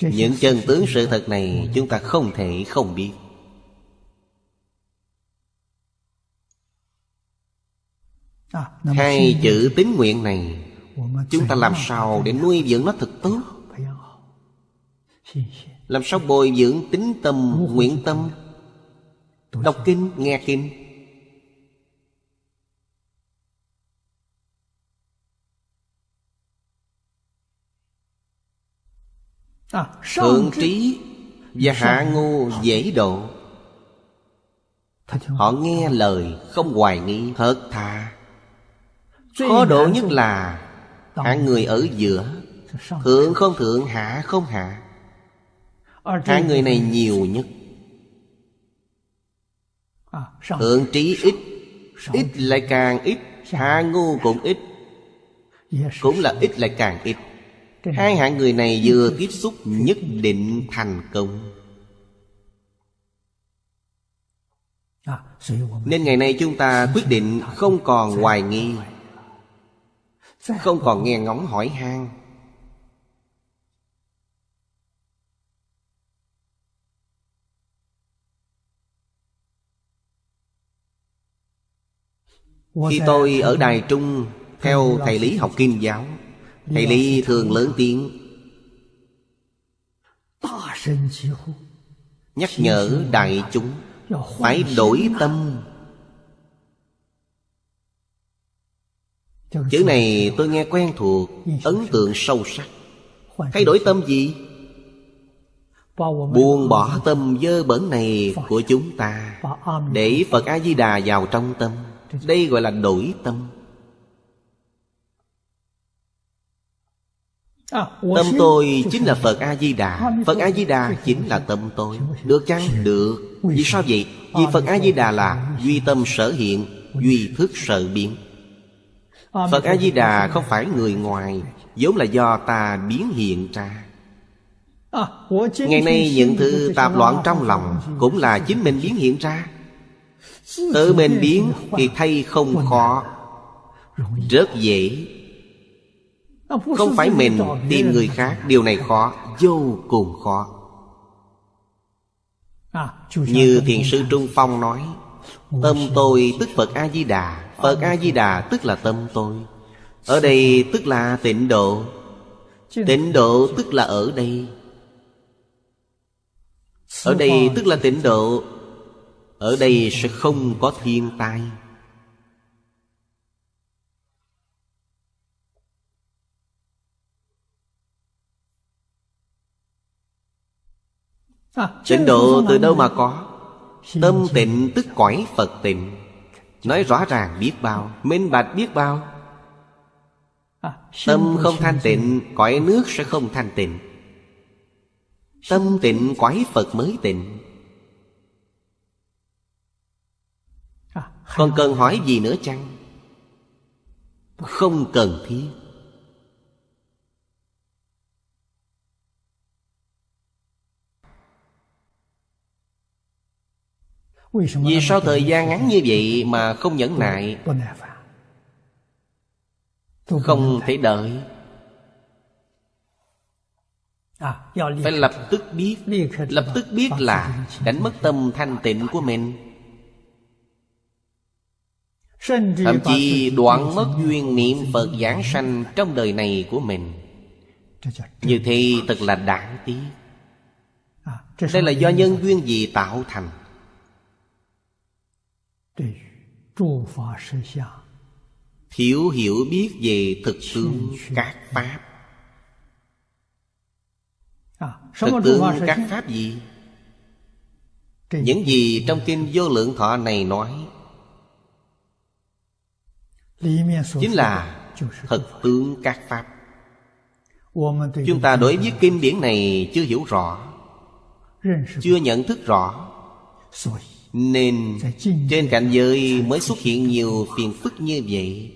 Những chân tướng sự thật này Chúng ta không thể không biết. Hai chữ tín nguyện này Chúng ta làm sao để nuôi dưỡng nó thật tốt Làm sao bồi dưỡng tính tâm, nguyện tâm? Đọc kinh, nghe kinh Thượng trí và hạ ngu dễ độ. Họ nghe lời không hoài nghi thật thà. Khó độ nhất là Hạng người ở giữa. Thượng không thượng hạ không hạ. Hạng người này nhiều nhất. Thượng trí ít. Ít lại càng ít. Hạ ngu cũng ít. Cũng là ít lại càng ít Hai hạng người này vừa tiếp xúc nhất định thành công. Nên ngày nay chúng ta quyết định không còn hoài nghi Không còn nghe ngóng hỏi han. Khi tôi ở Đài Trung Theo thầy Lý học kinh giáo Thầy Lý thường lớn tiếng. Nhắc nhở đại chúng Phải đổi tâm. Chữ này tôi nghe quen thuộc, Ấn tượng sâu sắc. Thay đổi tâm gì? Buông bỏ tâm dơ bẩn này của chúng ta Để Phật A-di-đà vào trong tâm. Đây gọi là đổi tâm. Tâm tôi chính là Phật A-di-đà Phật A-di-đà chính là tâm tôi Được chăng? Được Vì sao vậy? Vì Phật A-di-đà là Duy tâm sở hiện Duy thức sở biến Phật A-di-đà không phải người ngoài vốn là do ta biến hiện ra Ngày nay những thứ tạp loạn trong lòng Cũng là chính mình biến hiện ra Tự mình biến thì thay không khó Rất dễ Không phải mình tìm người khác Điều này khó Vô cùng khó. Như Thiền sư Trung Phong nói Tâm tôi tức Phật A-di-đà Phật A-di-đà tức là tâm tôi. Ở đây tức là tịnh độ Tịnh độ tức là ở đây. Ở đây tức là tịnh độ Ở đây sẽ không có thiên tai Tịnh độ từ đâu mà có? Tâm tịnh tức cõi Phật tịnh. Nói rõ ràng biết bao. Minh bạch biết bao. Tâm không thanh tịnh Cõi nước sẽ không thanh tịnh. Tâm tịnh cõi Phật mới tịnh. Còn cần hỏi gì nữa chăng? Không cần thiết Vì sao thời gian ngắn như vậy mà không nhẫn nại? Không thể đợi. Phải lập tức biết Lập tức biết là Đánh mất tâm thanh tịnh của mình. Thậm chí đoạn mất duyên niệm Phật giảng sanh Trong đời này của mình. Như thế thật là đáng tiếc. Đây là do nhân duyên gì tạo thành Thiếu hiểu biết về thực tướng các Pháp. Thực tướng các Pháp gì? Những gì trong Kinh Vô Lượng Thọ này nói? Chính là thực tướng các Pháp. Chúng ta đối với kinh điển này chưa hiểu rõ Chưa nhận thức rõ nên trên cảnh giới mới xuất hiện nhiều phiền phức như vậy.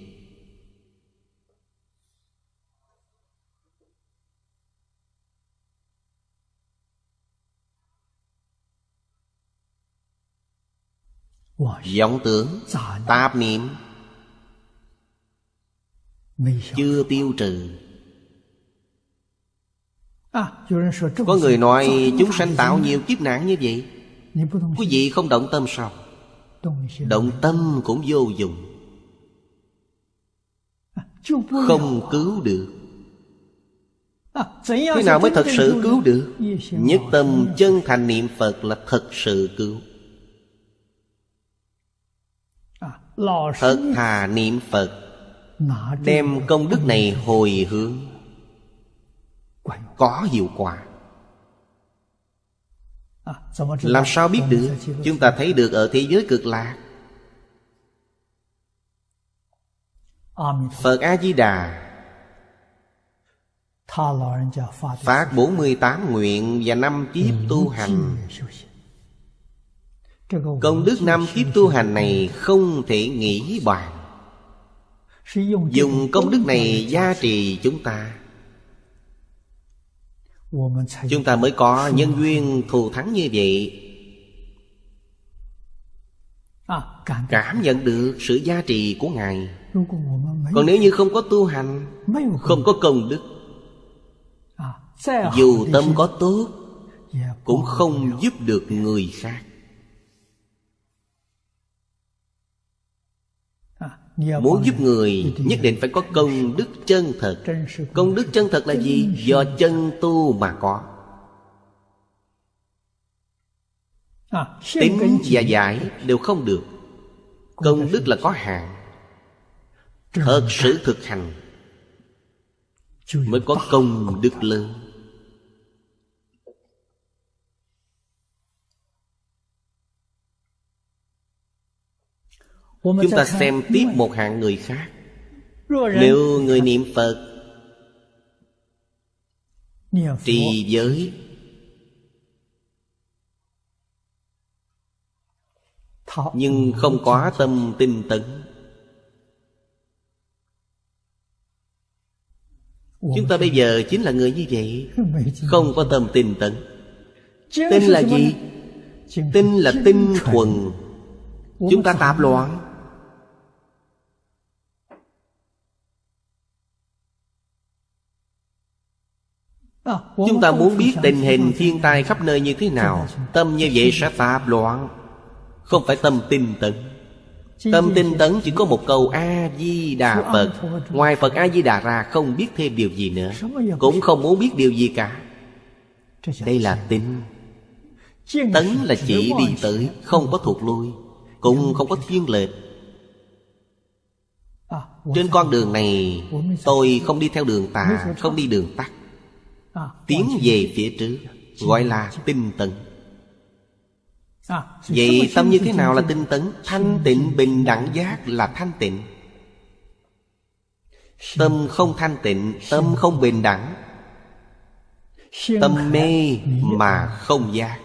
Vọng tưởng tạp niệm chưa tiêu trừ. À, có người nói chúng sanh tạo nhiều kiếp nạn như vậy. Quý vị không động tâm sao? Động tâm cũng vô dụng. Không cứu được. Thế nào mới thật sự cứu được? Nhất tâm chân thành niệm Phật là thật sự cứu. Thật thà niệm Phật, Đem công đức này hồi hướng. Có hiệu quả. Làm sao biết được? Chúng ta thấy được ở thế giới cực lạc. Phật A-di-đà. Phát 48 nguyện và năm kiếp tu hành. Công đức năm kiếp tu hành này không thể nghĩ bàn. Dùng công đức này gia trì chúng ta Chúng ta mới có nhân duyên thù thắng như vậy. Cảm nhận được sự giá trị của Ngài. Còn nếu như không có tu hành, Không có công đức, Dù tâm có tốt, Cũng không giúp được người khác. Muốn giúp người nhất định phải có công đức chân thật. Công đức chân thật là gì? Do chân tu mà có. Tính và giải đều không được. Công đức là có hạn. Thật sự thực hành Mới có công đức lớn Chúng ta xem tiếp một hạng người khác. Nếu người niệm Phật Trì giới Nhưng không có tâm tinh tấn. Chúng ta bây giờ chính là người như vậy. Không có tâm tinh tấn. Tin là gì? Tin là tinh thuần. Chúng ta tạp loạn Chúng ta muốn biết tình hình thiên tai khắp nơi như thế nào, Tâm như vậy sẽ tạp loạn. Không phải tâm tinh tấn. Tâm tinh tấn chỉ có một câu A-di-đà Phật. Ngoài Phật A-di-đà ra không biết thêm điều gì nữa, Cũng không muốn biết điều gì cả. Đây là tin Tấn là chỉ đi tới, Không có thuộc lui Cũng không có thiên lệch. Trên con đường này, Tôi không đi theo đường tà, Không đi đường tắt Tiến về phía trước Gọi là tinh tấn. Vậy tâm như thế nào là tinh tấn? Thanh tịnh bình đẳng giác là thanh tịnh. Tâm không thanh tịnh Tâm không bình đẳng. Tâm mê mà không giác.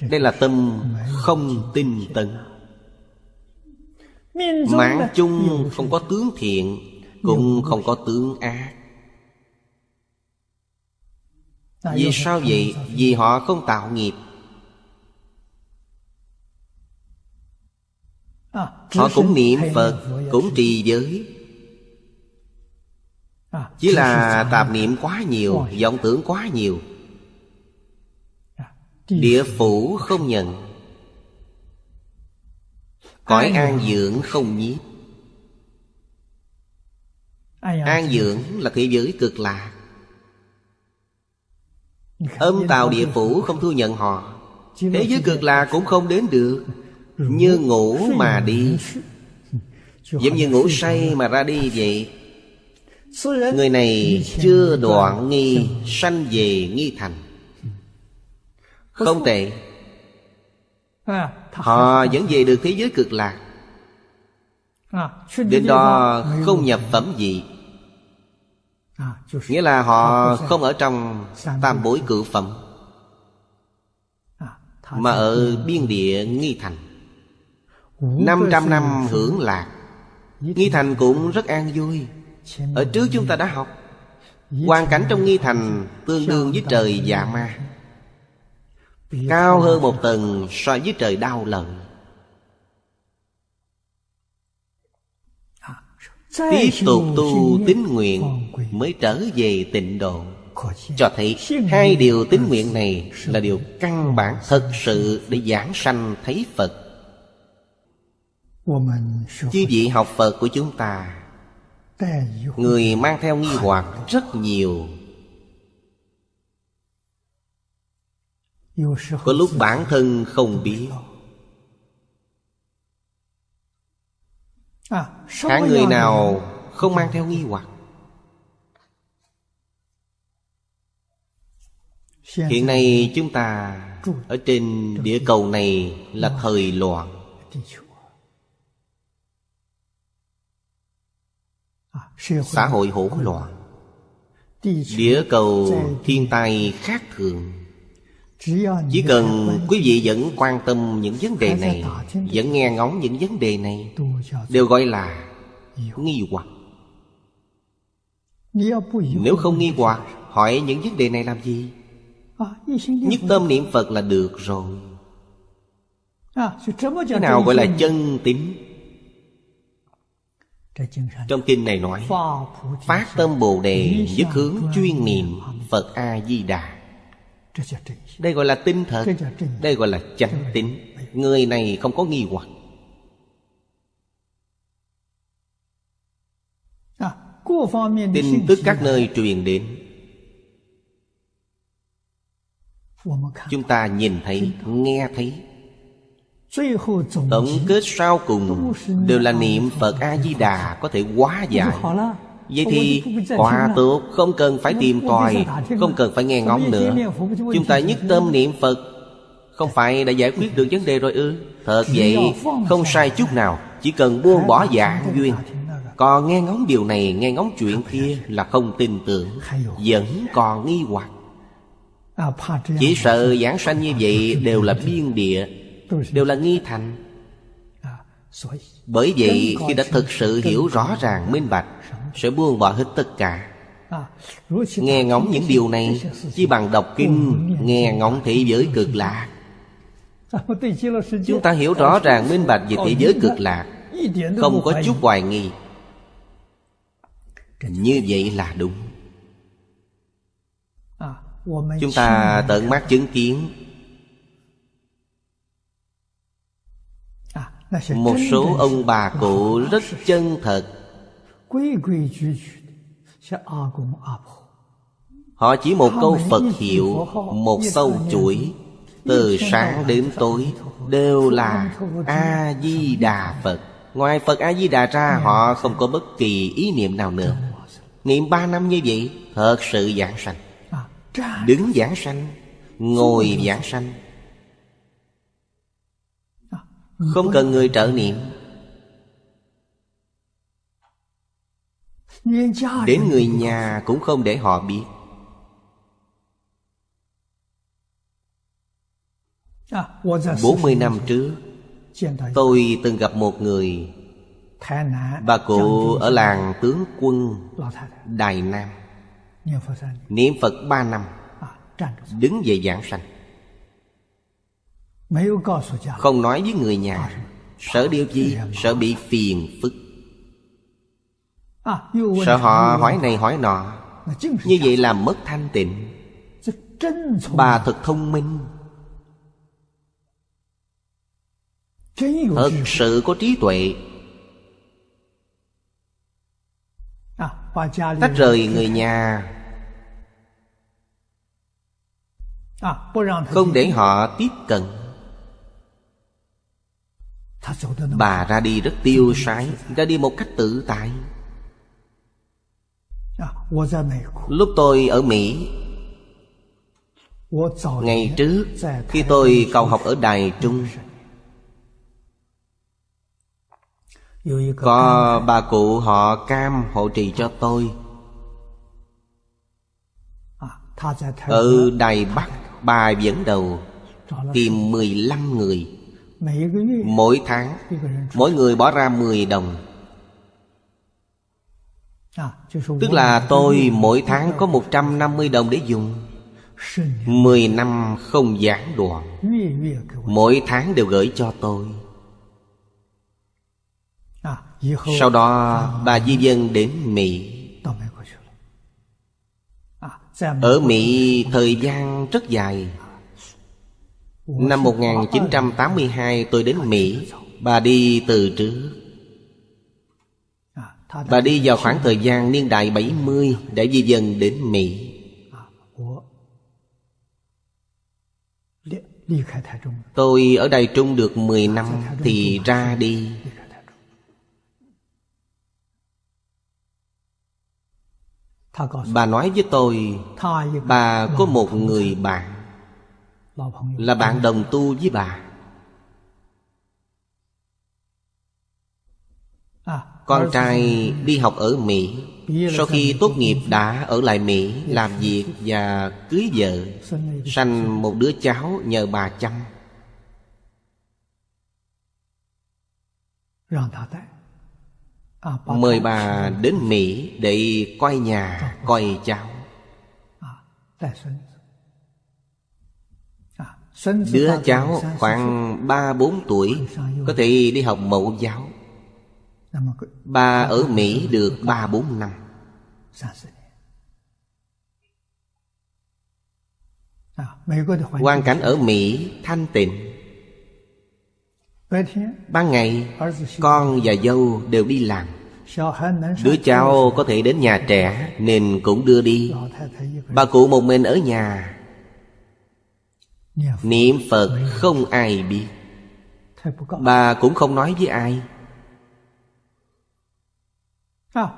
Đây là tâm không tinh tấn. Mạng chung không có tướng thiện Cũng không có tướng ác Vì sao vậy? Vì họ không tạo nghiệp. Họ cũng niệm Phật Cũng trì giới. Chỉ là tạp niệm quá nhiều vọng tưởng quá nhiều. Địa phủ không nhận. Cõi an dưỡng không nhiếp. An dưỡng là thế giới cực lạc Âm tào địa phủ không thu nhận họ. Thế giới cực lạc cũng không đến được. Như ngủ mà đi. Giống như ngủ say mà ra đi vậy. Người này chưa đoạn nghi, Sanh về nghi thành. Không tệ. Họ vẫn về được thế giới cực lạc. Đến đó không nhập phẩm gì. Nghĩa là họ không ở trong tam bối cự phẩm Mà ở biên địa nghi thành。năm trăm năm hưởng lạc Nghi thành cũng rất an vui Ở trước chúng ta đã học Hoàn cảnh trong nghi thành Tương đương với trời dạ ma Cao hơn một tầng so với trời đau lần Tiếp tục tu tín nguyện Mới trở về tịnh độ. Cho thấy hai điều tín nguyện này Là điều căn bản thật sự Để giảng sanh thấy Phật. Chư vị học Phật của chúng ta Người mang theo nghi hoặc rất nhiều. Có lúc bản thân không biết Hạng người nào không mang theo nghi hoặc? Hiện nay chúng ta Ở trên địa cầu này là thời loạn. Xã hội hỗn loạn. Địa cầu thiên tai khác thường Chỉ cần quý vị vẫn quan tâm những vấn đề này Vẫn nghe ngóng những vấn đề này Đều gọi là nghi hoặc. Nếu không nghi hoặc Hỏi những vấn đề này làm gì? Nhất tâm niệm Phật là được rồi. Thế nào gọi là chân tín? Trong kinh này nói Phát tâm Bồ Đề Nhất hướng chuyên niệm Phật A-di-đà Đây gọi là tinh thật Đây gọi là chánh tín. Người này không có nghi hoặc. Tin tức các nơi truyền đến. Chúng ta nhìn thấy, nghe thấy. Tổng kết sau cùng Đều là niệm Phật A-di-đà Có thể hóa giải Vậy thì quá tốt Không cần phải tìm tòi Không cần phải nghe ngóng nữa. Chúng ta nhất tâm niệm Phật. Không phải đã giải quyết được vấn đề rồi ư? Thật vậy Không sai chút nào. Chỉ cần buông bỏ dạng duyên. Còn nghe ngóng điều này Nghe ngóng chuyện kia Là không tin tưởng Vẫn còn nghi hoặc. Chỉ sợ giảng sanh như vậy Đều là biên địa Đều là nghi thành. Bởi vậy khi đã thực sự hiểu rõ ràng minh bạch Sẽ buông bỏ hết tất cả. Nghe ngóng những điều này Chỉ bằng đọc kinh Nghe ngóng thế giới cực lạc Chúng ta hiểu rõ ràng minh bạch về thế giới cực lạc Không có chút hoài nghi. Như vậy là đúng. Chúng ta tận mắt chứng kiến. Một số ông bà cụ rất chân thật Họ chỉ một câu Phật hiệu Một sâu chuỗi Từ sáng đến tối Đều là A-di-đà Phật Ngoài Phật A-di-đà ra Họ không có bất kỳ ý niệm nào nữa Niệm ba năm như vậy Thật sự giảng sanh Đứng giảng sanh Ngồi giảng sanh Không cần người trợ niệm Đến người nhà cũng không để họ biết. Bốn mươi năm trước Tôi từng gặp một người Bà cụ ở làng tướng quân Đài Nam. Niệm Phật ba năm. Đứng dậy giảng sanh. Không nói với người nhà. Sợ điều gì? Sợ bị phiền phức Sợ họ hỏi này hỏi nọ. Như vậy làm mất thanh tịnh. Bà thật thông minh. Thật sự có trí tuệ. Tách rời người nhà. Không để họ tiếp cận. Bà ra đi rất tiêu sái Ra đi một cách tự tại Lúc tôi ở Mỹ Ngày trước Khi tôi cầu học ở Đài Trung Có bà cụ họ cam hộ trì cho tôi. Ở Đài Bắc Bà dẫn đầu Tìm 15 người. Mỗi tháng Mỗi người bỏ ra 10 đồng Tức là tôi mỗi tháng có 150 đồng để dùng. 10 năm không gián đoạn Mỗi tháng đều gửi cho tôi. Sau đó bà Di Dân đến Mỹ. Ở Mỹ thời gian rất dài. Năm 1982 tôi đến Mỹ Bà đi từ trước Bà đi vào khoảng thời gian niên đại 70 Để di dân đến Mỹ. Tôi ở Đài Trung được 10 năm Thì ra đi. Bà nói với tôi Bà có một người bạn. Là bạn đồng tu với bà Con trai đi học ở Mỹ. Sau khi tốt nghiệp đã ở lại Mỹ Làm việc và cưới vợ Sanh một đứa cháu nhờ bà chăm. Mời bà đến Mỹ để coi nhà, coi cháu. Đứa cháu khoảng ba bốn tuổi Có thể đi học mẫu giáo. Bà ở Mỹ được ba bốn năm. Hoàn cảnh ở Mỹ thanh tịnh. Ban ngày Con và dâu đều đi làm. Đứa cháu có thể đến nhà trẻ Nên cũng đưa đi. Bà cụ một mình ở nhà. Niệm Phật không ai biết. Bà cũng không nói với ai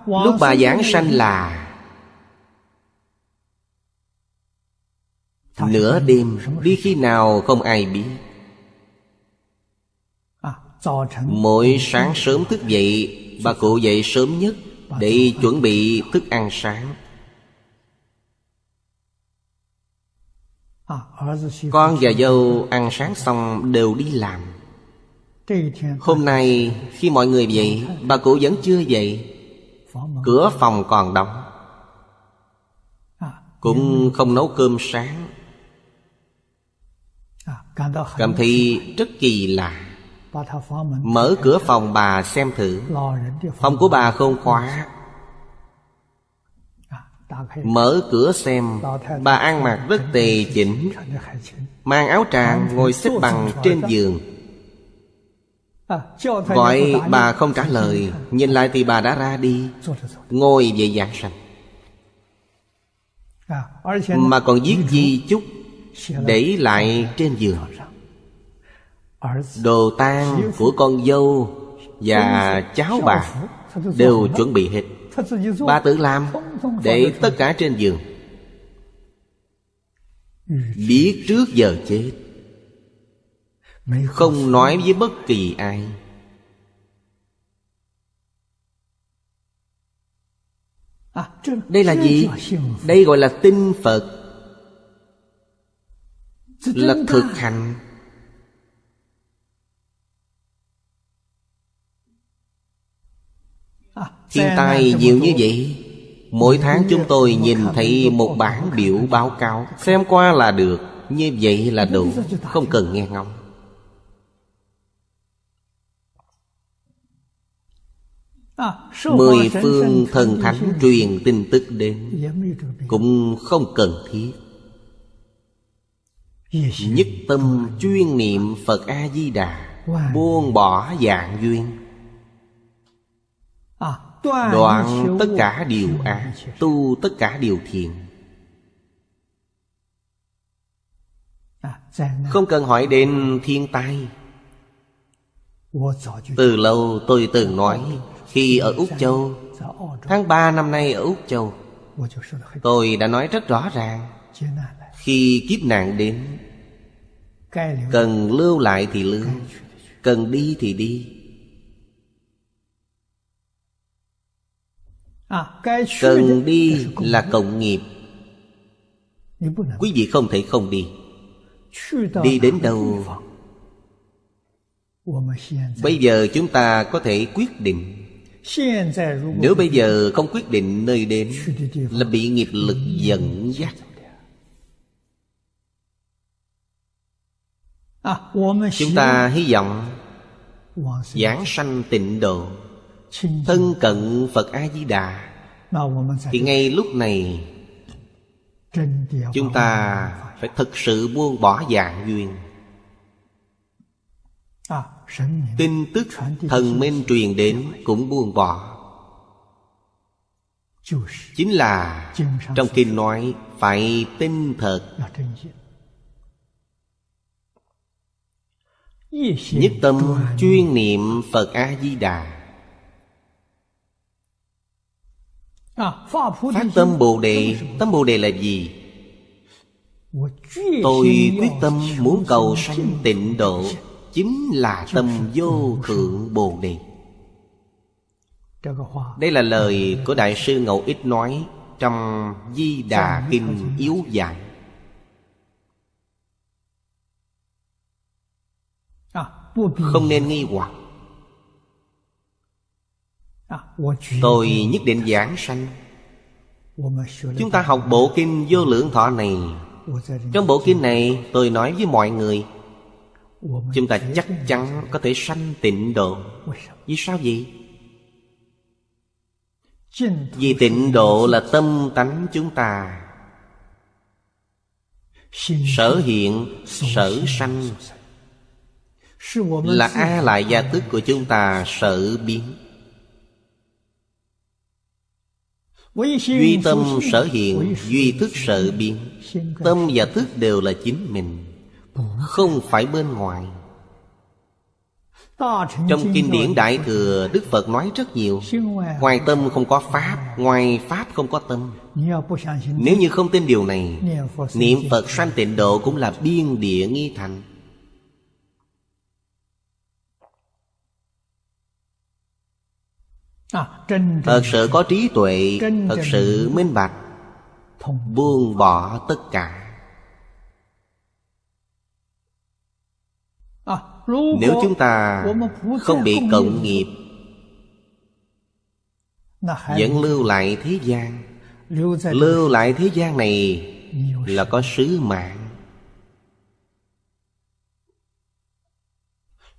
Lúc bà giảng sanh là Nửa đêm Đi khi nào không ai biết. Mỗi sáng sớm thức dậy Bà cụ dậy sớm nhất Để chuẩn bị thức ăn sáng. Con và dâu ăn sáng xong đều đi làm. Hôm nay khi mọi người dậy Bà cụ vẫn chưa dậy Cửa phòng còn đóng. Cũng không nấu cơm sáng. Cảm thấy rất kỳ lạ. Mở cửa phòng bà xem thử. Phòng của bà không khóa. Mở cửa xem. Bà ăn mặc rất tề chỉnh. Mang áo tràng ngồi xếp bằng trên giường Gọi bà không trả lời Nhìn lại thì bà đã ra đi. Ngồi về giảng sanh Mà còn viết di chúc Để lại trên giường. Đồ tang của con dâu Và cháu bà Đều chuẩn bị hết. Bà tự làm Để tất cả trên giường. Biết trước giờ chết Không nói với bất kỳ ai. Đây là gì? Đây gọi là tin Phật. Là thực hành. Thiên tai nhiều như vậy. Mỗi tháng chúng tôi nhìn thấy một bản biểu báo cáo. Xem qua là được Như vậy là đủ. Không cần nghe ngóng Mười phương thần thánh truyền tin tức đến Cũng không cần thiết. Nhất tâm chuyên niệm Phật A-di-đà Buông bỏ dạng duyên. Đoạn tất cả điều ác Tu tất cả điều thiện. Không cần hỏi đến thiên tai. Từ lâu tôi từng nói khi ở Úc Châu. Tháng 3 năm nay ở Úc Châu, Tôi đã nói rất rõ ràng, Khi kiếp nạn đến, Cần lưu lại thì lưu, Cần đi thì đi. Cần đi là cộng nghiệp. Quý vị không thể không đi. Đi đến đâu? Bây giờ chúng ta có thể quyết định. Nếu bây giờ không quyết định nơi đến Là bị nghiệp lực dẫn dắt. Chúng ta hy vọng Giảng sanh tịnh độ Thân cận Phật A-di-đà. Thì ngay lúc này Chúng ta phải thực sự buông bỏ dạng duyên Tin tức thần minh truyền đến cũng buông bỏ. Chính là trong kinh nói phải tin thật. Nhất tâm chuyên niệm Phật A-di-đà. Phát tâm Bồ Đề. Tâm Bồ Đề là gì? Tôi quyết tâm muốn cầu sanh tịnh độ. Chính là tâm vô thượng Bồ Đề. Đây là lời của Đại sư Ngẫu Ích nói Trong Di Đà Kinh Yếu Giải Không nên nghi hoặc. Tôi nhất định giảng sanh. Chúng ta học bộ kinh vô lượng thọ này. Trong bộ kinh này tôi nói với mọi người Chúng ta chắc chắn có thể sanh tịnh độ. Vì sao vậy? Vì tịnh độ là tâm tánh chúng ta. Sở hiện, sở sanh. Là A lại gia tức của chúng ta sở biến. Duy tâm sở hiện Duy thức sở biến. Tâm và thức đều là chính mình không phải bên ngoài. Trong kinh điển Đại Thừa, Đức Phật nói rất nhiều. Ngoài tâm không có Pháp, Ngoài Pháp không có tâm. Nếu như không tin điều này, Niệm Phật sanh tịnh độ cũng là biên địa nghi thành. Thật sự có trí tuệ Thật sự minh bạch, Buông bỏ tất cả. Nếu chúng ta không bị cộng nghiệp Vẫn lưu lại thế gian. Lưu lại thế gian này Là có sứ mạng.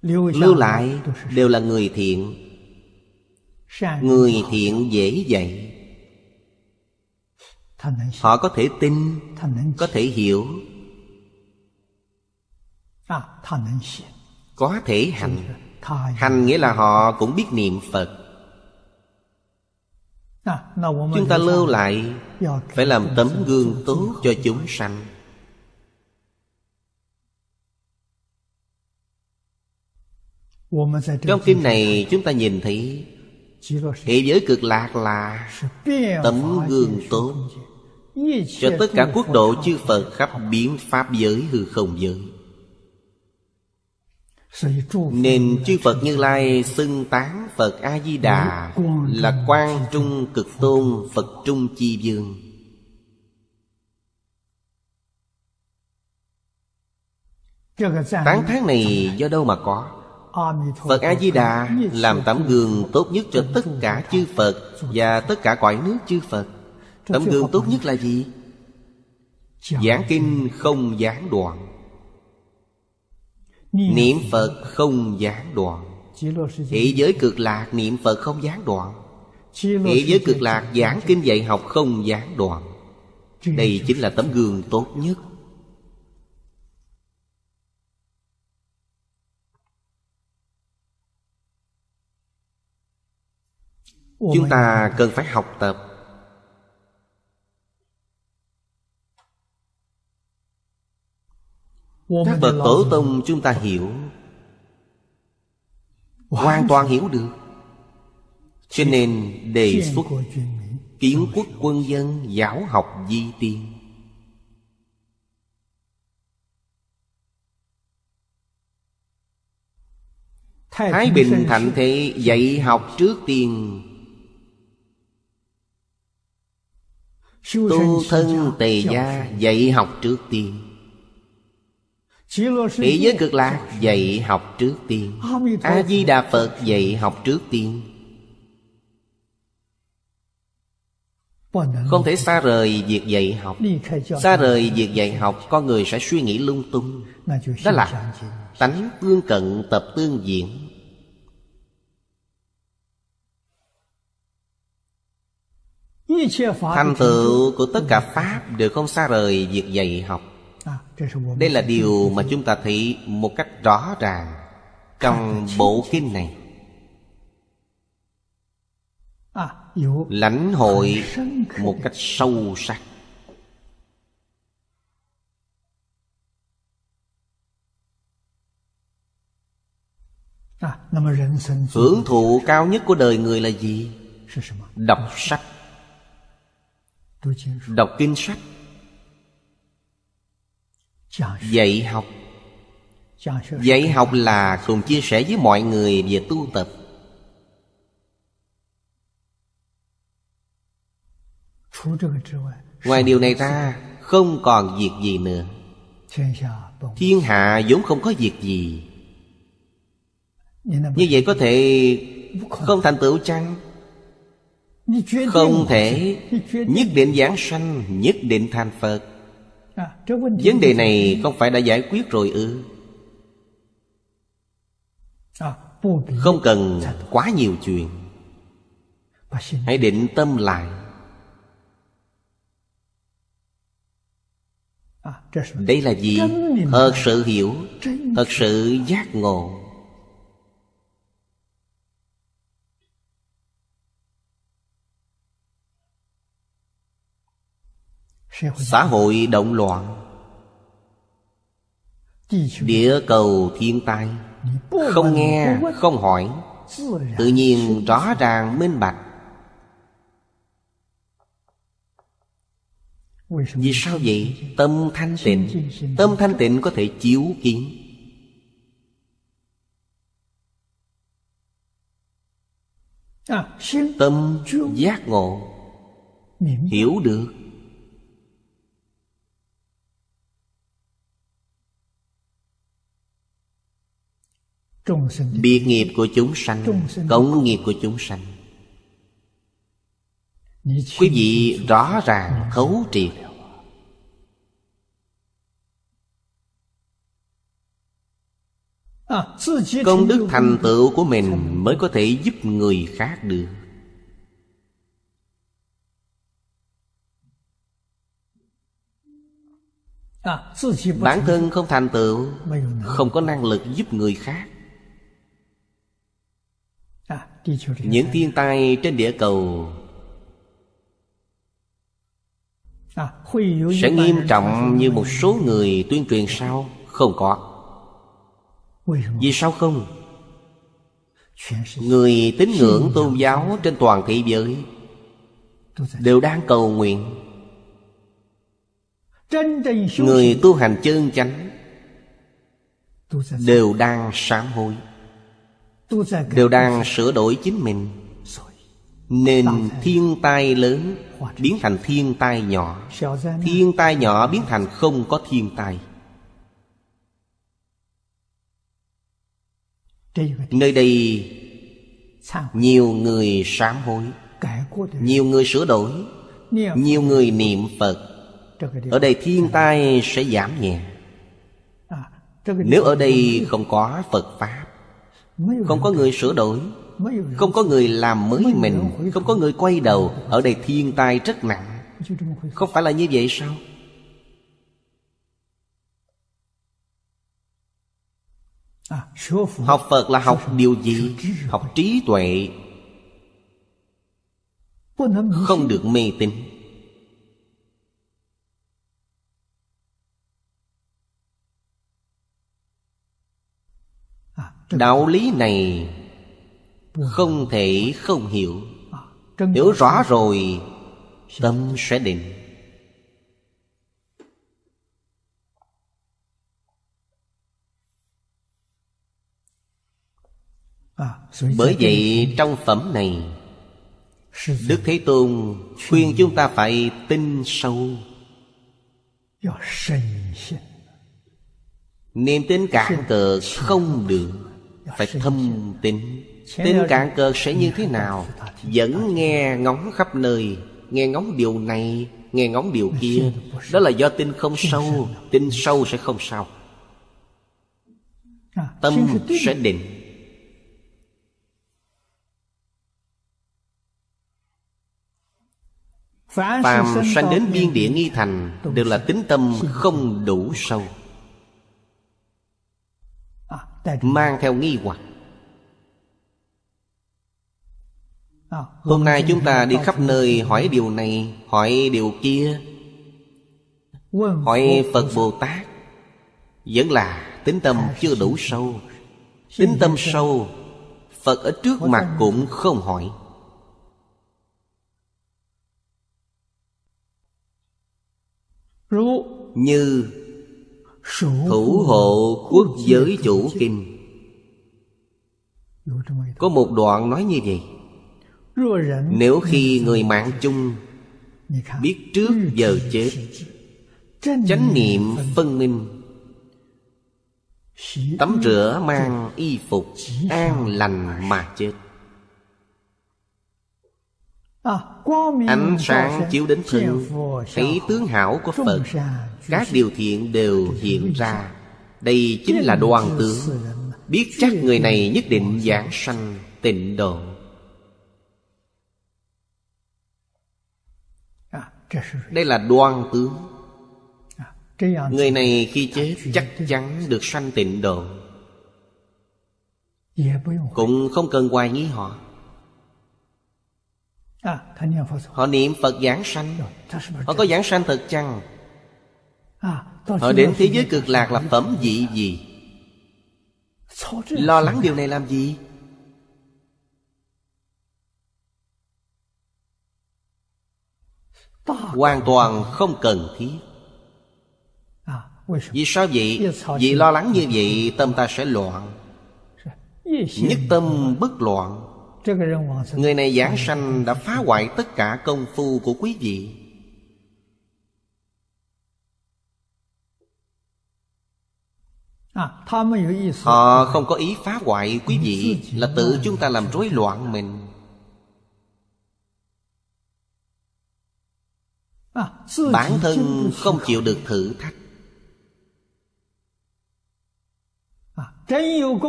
Lưu lại đều là người thiện. Người thiện dễ dạy. Họ có thể tin Có thể hiểu Có thể hành. Hành nghĩa là họ cũng biết niệm Phật. Chúng ta lưu lại Phải làm tấm gương tốt cho chúng sanh. Trong kinh này chúng ta nhìn thấy Thế giới cực lạc là tấm gương tốt Cho tất cả quốc độ chư Phật khắp biến Pháp giới hư không giới Nên chư Phật Như Lai xưng tán Phật A-di-đà Là quan trung cực tôn Phật trung chi dương Tán thán này do đâu mà có? Phật A-di-đà làm tấm gương tốt nhất cho tất cả chư Phật Và tất cả cõi nước chư Phật. Tấm gương tốt nhất là gì? Giảng kinh không gián đoạn Niệm Phật không gián đoạn. Thế giới cực lạc, niệm Phật không gián đoạn. Thế giới cực lạc, giảng kinh dạy học không gián đoạn. Đây chính là tấm gương tốt nhất. Chúng ta cần phải học tập Các bậc tổ tông chúng ta hiểu. Hoàn toàn hiểu được. Cho nên đề xuất Kiến quốc quân dân giáo học di tiên. Thái Bình Thạnh Thị dạy học trước tiên. Tu thân tề gia dạy học trước tiên Thế giới cực lạc dạy học trước tiên. A-di-đà Phật dạy học trước tiên. Không thể xa rời việc dạy học. Xa rời việc dạy học, Con người sẽ suy nghĩ lung tung. Đó là tánh tương cận tập tương diện. Thành tựu của tất cả Pháp Đều không xa rời việc dạy học. Đây là điều mà chúng ta thấy một cách rõ ràng Trong bộ kinh này. Lãnh hội một cách sâu sắc. Hưởng thụ cao nhất của đời người là gì? Đọc sách. Đọc kinh sách dạy học. Dạy học là cùng chia sẻ với mọi người về tu tập. Ngoài điều này ra không còn việc gì nữa. Thiên hạ vốn không có việc gì. Như vậy có thể không thành tựu chăng? Không thể. Nhất định giảng sanh nhất định thành phật. Vấn đề này không phải đã giải quyết rồi ư. Không cần quá nhiều chuyện. Hãy định tâm lại. Đây là gì? Thật sự hiểu Thật sự giác ngộ. xã hội động loạn. Địa cầu thiên tai. Không nghe không hỏi. Tự nhiên rõ ràng minh bạch. Vì sao vậy? Tâm thanh tịnh. tâm thanh tịnh có thể chiếu kiến. Tâm giác ngộ. Hiểu được. Biệt nghiệp của chúng sanh Cống nghiệp của chúng sanh. Quý vị rõ ràng khấu triệt Công đức thành tựu của mình Mới có thể giúp người khác được. Bản thân không thành tựu Không có năng lực giúp người khác những thiên tai trên địa cầu sẽ nghiêm trọng như một số người tuyên truyền sao? Không có. Vì sao không? Người tín ngưỡng tôn giáo trên toàn thế giới đều đang cầu nguyện. Người tu hành chân chánh đều đang sám hối đều đang sửa đổi chính mình. Nên thiên tai lớn biến thành thiên tai nhỏ. Thiên tai nhỏ biến thành không có thiên tai. Nơi đây nhiều người sám hối, nhiều người sửa đổi, nhiều người niệm phật. Ở đây thiên tai sẽ giảm nhẹ. Nếu ở đây không có phật pháp không có người sửa đổi. Không có người làm mới mình. Không có người quay đầu Ở đây thiên tai rất nặng. Không phải là như vậy sao? Học Phật là học điều gì? Học trí tuệ. Không được mê tín. đạo lý này không thể không hiểu. Hiểu rõ rồi, tâm sẽ định. Bởi vậy, trong phẩm này, đức thế tôn khuyên chúng ta phải tin sâu. Niềm tin cạn cờ không được phải thâm tín Tính cạn cơ sẽ như thế nào? Vẫn nghe ngóng khắp nơi Nghe ngóng điều này Nghe ngóng điều kia. Đó là do tin không sâu Tin sâu sẽ không sao. Tâm sẽ định. Phàm sanh đến biên địa nghi thành Đều là tính tâm không đủ sâu. Mang theo nghi hoặc. À, Hôm nay chúng ta đi khắp nơi hỏi điều này Hỏi điều kia. Hỏi Phật Bồ Tát Vẫn là tính tâm chưa đủ sâu. Tính tâm sâu Phật ở trước mặt cũng không hỏi. Như Thủ hộ quốc giới chủ kinh. Có một đoạn nói như vậy. Nếu khi người mạng chung Biết trước giờ chết Chánh niệm phân minh. Tắm rửa mang y phục An lành mà chết Ánh sáng chiếu đến thân Thấy tướng hảo của Phật Các điều thiện đều hiện ra. Đây chính là đoàn tướng. Biết chắc người này nhất định giảng sanh tịnh độ. À, Đây là đoan tướng. Người này khi chết chắc chắn được sanh tịnh độ. Cũng không cần hoài nghi họ Họ niệm Phật giảng sanh. Họ có giảng sanh thật chăng? Họ đến thế giới cực lạc là phẩm vị gì? Lo lắng điều này làm gì? Hoàn toàn không cần thiết. Vì sao vậy? Vì lo lắng như vậy tâm ta sẽ loạn. Nhất tâm bất loạn Người này giảng sanh đã phá hoại tất cả công phu của quý vị. Họ không có ý phá hoại quý vị Là tự chúng ta làm rối loạn mình. Bản thân không chịu được thử thách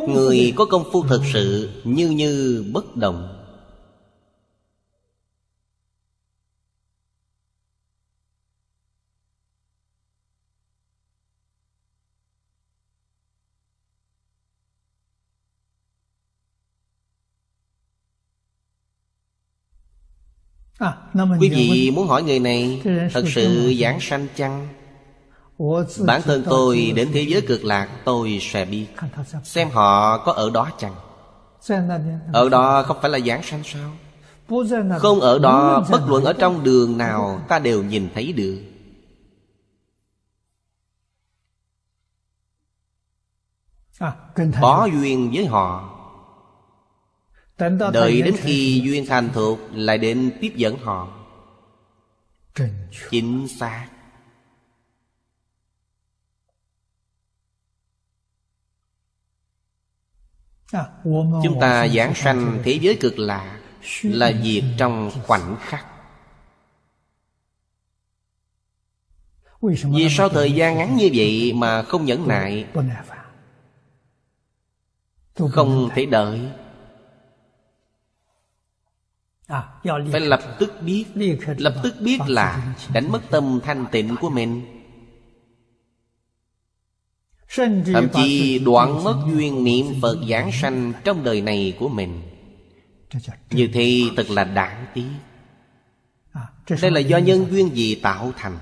Người có công phu thật sự Như như bất động À, Quý vị muốn hỏi người này Thật sự giảng sanh chăng Bản thân tôi đến thế giới cực lạc tôi sẽ biết. Xem họ có ở đó chăng? Ở đó không phải là giảng sanh sao? Không ở đó bất luận ở trong đường nào Ta đều nhìn thấy được. Có duyên với họ. Đợi đến khi duyên thành thuộc Lại đến tiếp dẫn họ. Chính xác Chúng ta giảng sanh thế giới cực lạ Là việc trong khoảnh khắc. Vì sao thời gian ngắn như vậy mà không nhẫn nại Không thể đợi. À, Phải lập tức biết Lập tức biết là đánh mất tâm thanh tịnh của mình Thậm chí đoạn mất duyên niệm Phật giảng sanh trong đời này của mình. Như thế thật là đáng tiếc. Đây là do nhân duyên gì tạo thành?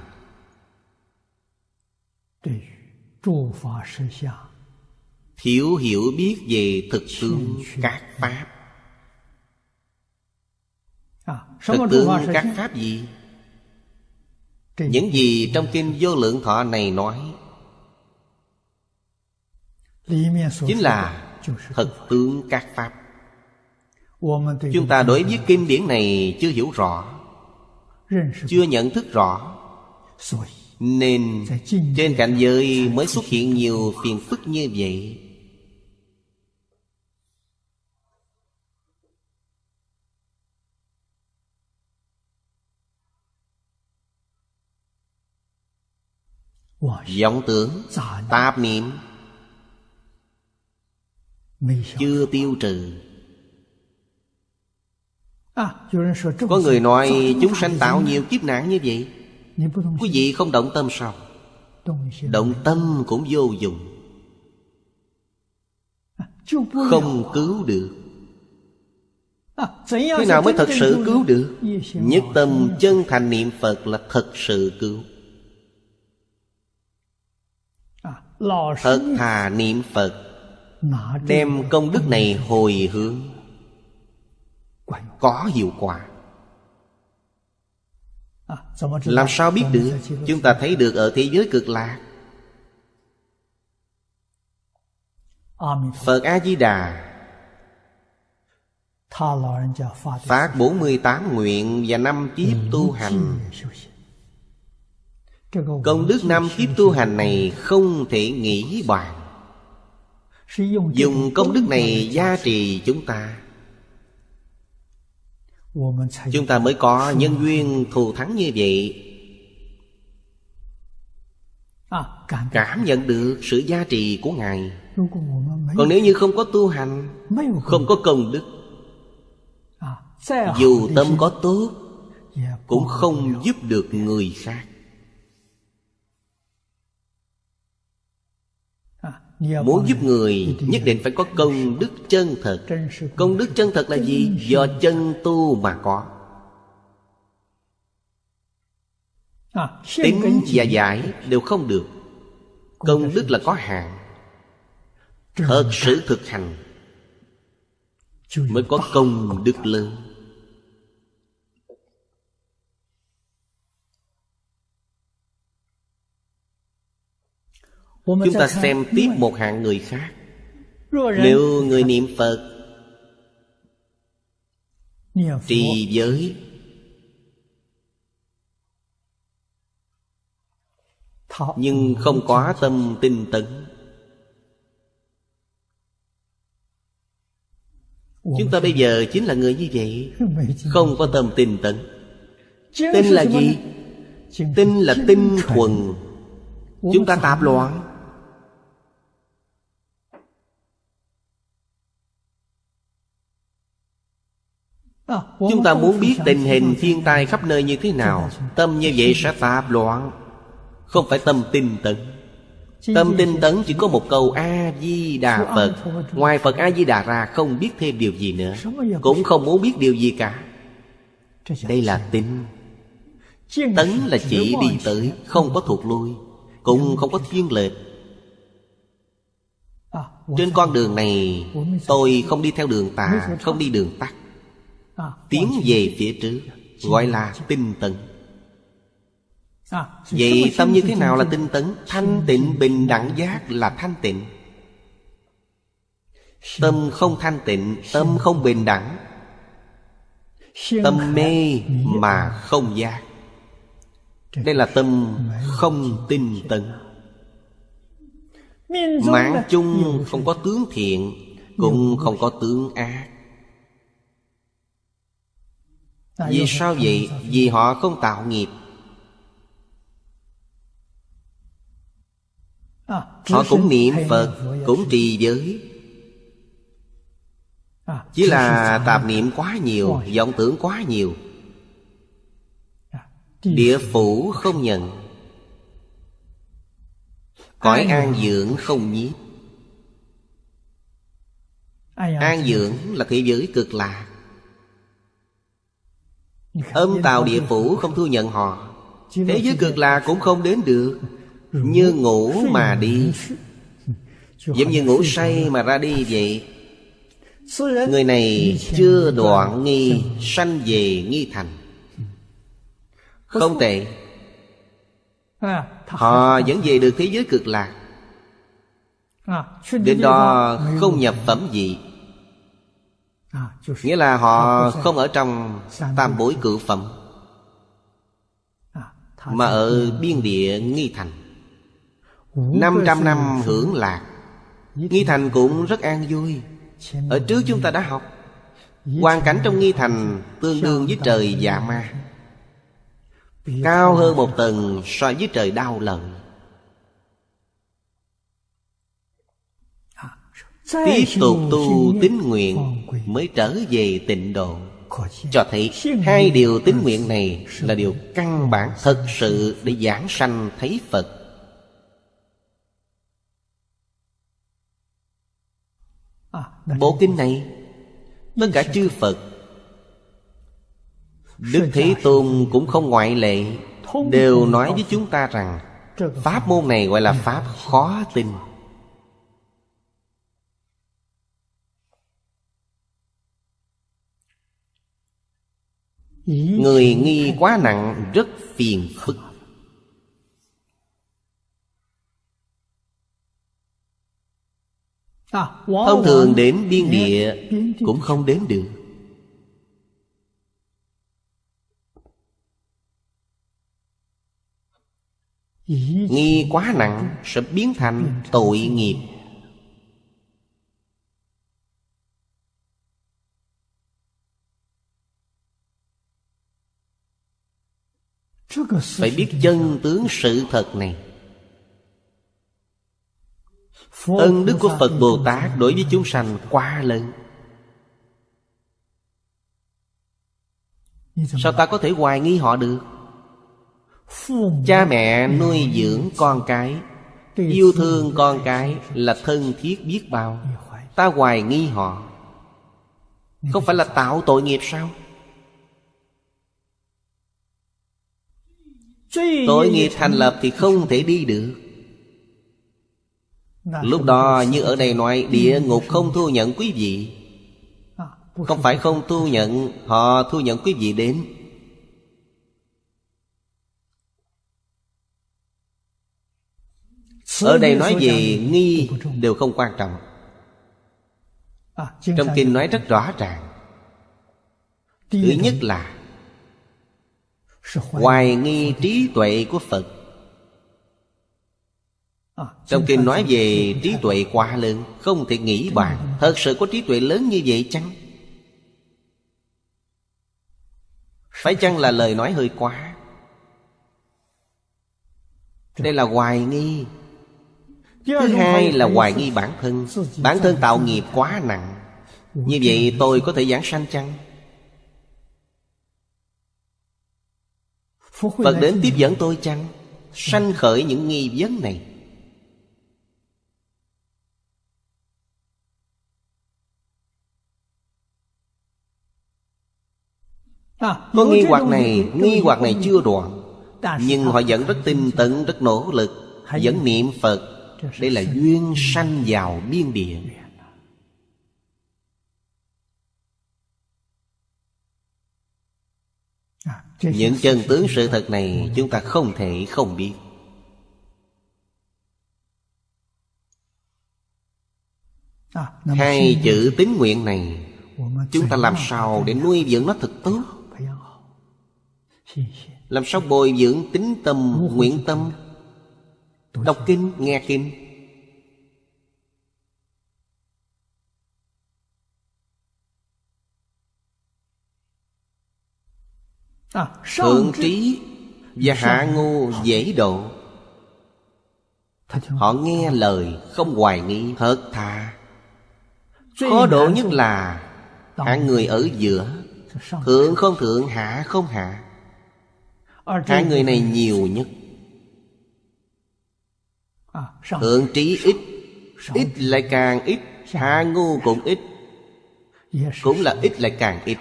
Thiếu hiểu biết về thực tướng các Pháp. Thực tướng các Pháp gì? Những gì trong kinh vô lượng thọ này nói chính là thật tướng các pháp. Chúng ta đối với kinh điển này chưa hiểu rõ chưa nhận thức rõ. nên trên cảnh giới mới xuất hiện nhiều phiền phức như vậy. vọng tưởng tạp niệm chưa tiêu trừ. À, có người nói chúng sanh tạo nhiều kiếp nạn như vậy. Quý vị không động tâm sao? Động tâm cũng vô dụng. À, Không cứu được. Thế nào mới thật sự cứu được? Nhất tâm chân thành niệm Phật là thật sự cứu. À, Thật thà niệm Phật Đem công đức này hồi hướng. Có hiệu quả. À, Làm sao biết được? Chúng ta thấy được ở thế giới cực lạc. Phật A-di-đà. Phát 48 nguyện và năm kiếp tu hành. Công đức năm kiếp tu hành này không thể nghĩ bàn Dùng công đức này gia trì chúng ta. Chúng ta mới có nhân duyên thù thắng như vậy. À, Cảm nhận được sự gia trì của Ngài. Còn nếu như không có tu hành Không có công đức À, Dù tâm có tốt Cũng không giúp được người khác Muốn giúp người nhất định phải có công đức chân thật. Công đức chân thật là gì? Do chân tu mà có. À, Tính và giải đều không được. Công đức là có hạn. Thật sự thực hành Mới có công đức lớn Chúng ta xem tiếp một hạng người khác. Nếu người niệm Phật Trì giới Nhưng không có tâm tinh tấn. Chúng ta bây giờ chính là người như vậy. Không có tâm tinh tấn. Tinh là gì? Tinh là tinh thuần. Chúng ta tạp loạn Chúng ta muốn biết tình hình thiên tai khắp nơi như thế nào. Tâm như vậy sẽ tạp loạn. Không phải tâm tinh tấn. Tâm tinh tấn chỉ có một câu A-di-đà Phật. Ngoài Phật A-di-đà ra không biết thêm điều gì nữa. Cũng không muốn biết điều gì cả. Đây là tinh Tấn là chỉ đi tới Không có thuộc lui Cũng không có thiên lệch. À, Trên con đường này Tôi không đi theo đường tà Không đi đường tắt Tiến về phía trước Gọi là tinh tấn. À, Vậy tâm như thế nào là tinh tấn? Thanh tịnh bình đẳng giác là thanh tịnh. Tâm không thanh tịnh Tâm không bình đẳng. Tâm mê mà không giác. Đây là tâm không tinh tấn. Mạng chung không có tướng thiện Cũng không có tướng ác Vì sao vậy? Vì họ không tạo nghiệp. À, Họ cũng niệm Phật Cũng trì giới. À, Chỉ là tạp niệm quá nhiều vọng tưởng quá nhiều. Địa phủ không nhận. Cõi an dưỡng không nhiếp. An dưỡng là thế giới cực lạc Âm tào địa phủ không thu nhận họ. Thế giới cực lạc cũng không đến được. Như ngủ mà đi. Giống như ngủ say mà ra đi vậy. Người này chưa đoạn nghi Sanh về nghi thành. Không tệ. À, Họ vẫn về được thế giới cực lạc. Đến đó không nhập phẩm gì Nghĩa là họ không ở trong tam bối cự phẩm Mà ở biên địa nghi thành。500 năm hưởng lạc Nghi thành cũng rất an vui Ở trước chúng ta đã học Hoàn cảnh trong nghi thành Tương đương với trời dạ ma Cao hơn một tầng so với trời đau lần Tiếp tục tu tín nguyện Mới trở về tịnh độ. Cho thấy hai điều tín nguyện này Là điều căn bản thật sự Để giảng sanh thấy Phật. Bộ kinh này Tất cả chư Phật. Đức Thế Tôn cũng không ngoại lệ Đều nói với chúng ta rằng Pháp môn này gọi là Pháp khó tin Người nghi quá nặng rất phiền phức. Thông thường đến biên địa Cũng không đến được. Nghi quá nặng sẽ biến thành tội nghiệp Phải biết chân tướng sự thật này. Ân đức của Phật Bồ Tát đối với chúng sanh quá lớn. Sao ta có thể hoài nghi họ được? Cha mẹ nuôi dưỡng con cái, Yêu thương con cái là thân thiết biết bao. Ta hoài nghi họ. Không phải là tạo tội nghiệp sao? Tội nghiệp thành lập thì không thể đi được. Lúc đó như ở đây nói Địa ngục không thu nhận quý vị. Không phải không thu nhận Họ thu nhận quý vị đến. Ở đây nói về nghi đều không quan trọng. Trong kinh nói rất rõ ràng. Thứ nhất là Hoài nghi trí tuệ của Phật. Trong kinh nói về trí tuệ quá lớn Không thể nghĩ bàn. Thật sự có trí tuệ lớn như vậy chăng? Phải chăng là lời nói hơi quá? Đây là hoài nghi. Thứ hai là hoài nghi bản thân. Bản thân tạo nghiệp quá nặng. Như vậy tôi có thể giảng sanh chăng? Phật đến tiếp dẫn tôi chăng? Sanh khởi những nghi vấn này. Có nghi hoặc này, nghi hoặc này chưa đoạn Nhưng họ vẫn rất tinh tấn, rất nỗ lực Vẫn niệm Phật. Đây là duyên sanh vào biên địa Những chân tướng sự thật này Chúng ta không thể không biết. Hai chữ tín nguyện này Chúng ta làm sao để nuôi dưỡng nó thật tốt Làm sao bồi dưỡng tính tâm, nguyện tâm? Đọc kinh, nghe kinh Thượng trí và hạ ngu dễ độ. Họ nghe lời không hoài nghi thật thà Khó độ nhất là Hạng người ở giữa. Thượng không thượng hạ không hạ. Hạng người này nhiều nhất. Thượng trí ít. Ít lại càng ít. Hạ ngu cũng ít. Cũng là ít lại càng ít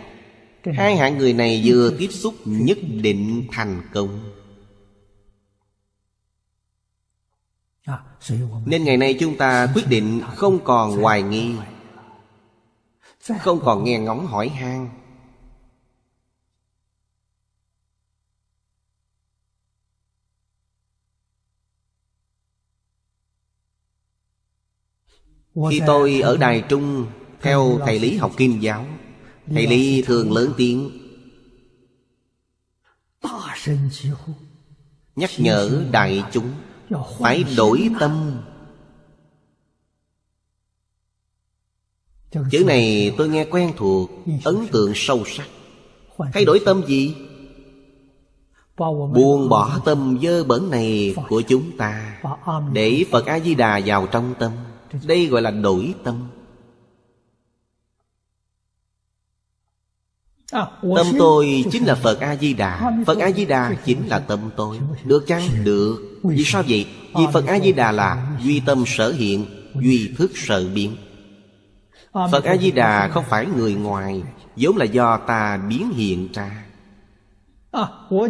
Hai hạng người này vừa tiếp xúc nhất định thành công. Nên ngày nay chúng ta quyết định không còn hoài nghi Không còn nghe ngóng hỏi han. Khi tôi ở Đài Trung Theo thầy Lý học Kim giáo Thầy Lý thường lớn tiếng. Nhắc nhở đại chúng Phải đổi tâm. Chữ này tôi nghe quen thuộc, Ấn tượng sâu sắc. Thay đổi tâm gì? Buông bỏ tâm dơ bẩn này của chúng ta Để Phật A-di-đà vào trong tâm. Đây gọi là đổi tâm À, của Tâm tôi chính là Phật A-di-đà. Phật A-di-đà chính là tâm tôi. Được chăng? Được. Vì sao vậy? Vì Phật A-di-đà là Duy tâm sở hiện Duy thức sở biến. Phật A-di-đà không phải người ngoài vốn là do ta biến hiện ra.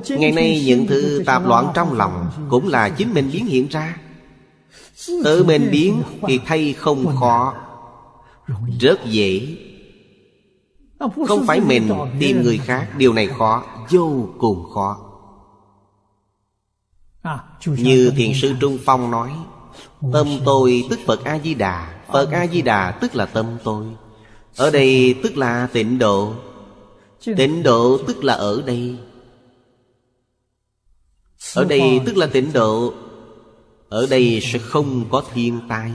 Ngày nay những thứ tạp loạn trong lòng Cũng là chính mình biến hiện ra. Tự mình biến thì thay không khó. Rất dễ. Không phải mình tìm người khác Điều này khó Vô cùng khó. Như Thiền sư Trung Phong nói Tâm tôi tức Phật A-di-đà Phật A-di-đà tức là tâm tôi. Ở đây tức là tịnh độ Tịnh độ tức là ở đây. Ở đây tức là tịnh độ Ở đây sẽ không có thiên tai.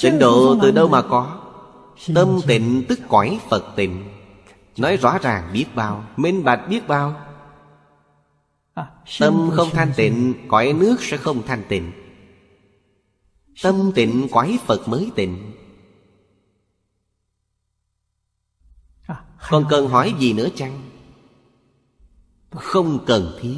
Tịnh độ từ đâu mà có? Tâm tịnh tức cõi Phật tịnh. Nói rõ ràng biết bao. Minh bạch biết bao. Tâm không thanh tịnh Cõi nước sẽ không thanh tịnh. Tâm tịnh cõi Phật mới tịnh. Còn cần hỏi gì nữa chăng? Không cần thiết.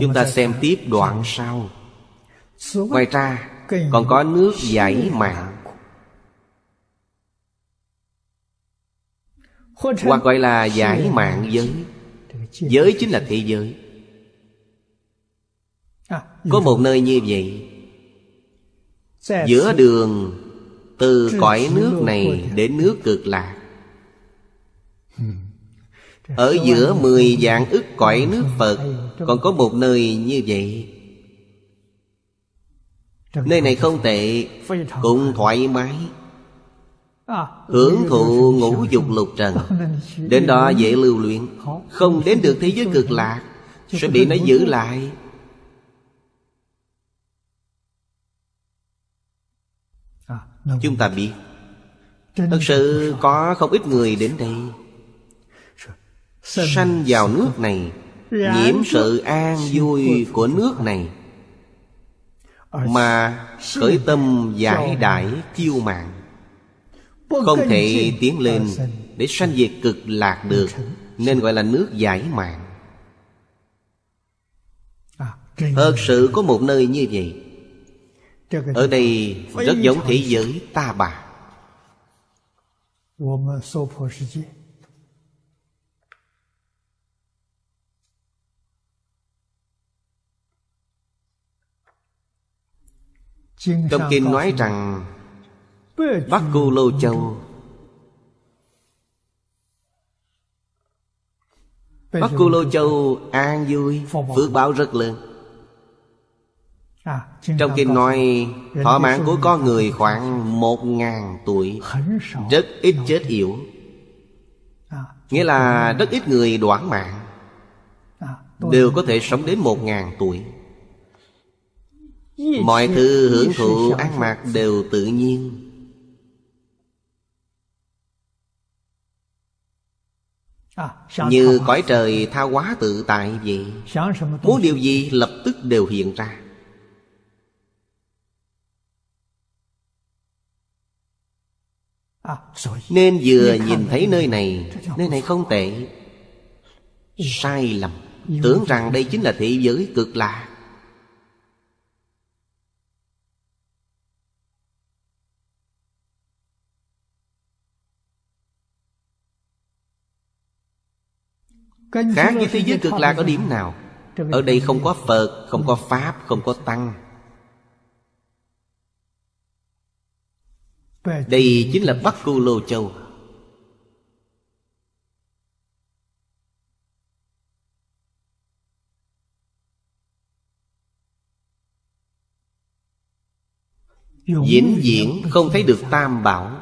Chúng ta xem tiếp đoạn sau. Ngoài ra còn có nước giải mạng. Hoặc gọi là giải mạng giới. Giới chính là thế giới. Có một nơi như vậy. Giữa đường Từ cõi nước này đến nước cực lạc. Ở giữa mười dạng ức cõi nước Phật, Còn có một nơi như vậy. Nơi này không tệ, Cũng thoải mái. Hưởng thụ ngũ dục lục trần, Đến đó dễ lưu luyện. Không đến được thế giới cực lạc, Sẽ bị nó giữ lại. Chúng ta biết, Thật sự có không ít người đến đây sanh vào nước này nhiễm sự an vui của nước này. Mà khởi tâm giải đại kiêu mạng không thể tiến lên để sanh diệt cực lạc được nên gọi là nước giải mạng. Thật sự có một nơi như vậy. Ở đây rất giống thế giới ta bà. Trong kinh nói rằng Bắc Cú Lô Châu. Bắc Cú Lô Châu an vui Phước báo rất lớn. Trong kinh nói Thọ mạng của con người khoảng Một ngàn tuổi Rất ít chết yếu Nghĩa là rất ít người đoạn mạng. Đều có thể sống đến một ngàn tuổi. Mọi thứ hưởng thụ ăn mặc đều tự nhiên. Như cõi trời tha quá tự tại vậy. Muốn điều gì lập tức đều hiện ra. Nên vừa nhìn thấy nơi này Nơi này không tệ. Sai lầm. Tưởng rằng đây chính là thị giới cực lạc. Khác với thế giới cực lạc ở điểm nào? Ở đây không có Phật, không có Pháp, không có Tăng. Đây chính là Bắc Cù Lô Châu. Diễn diễn không thấy được tam bảo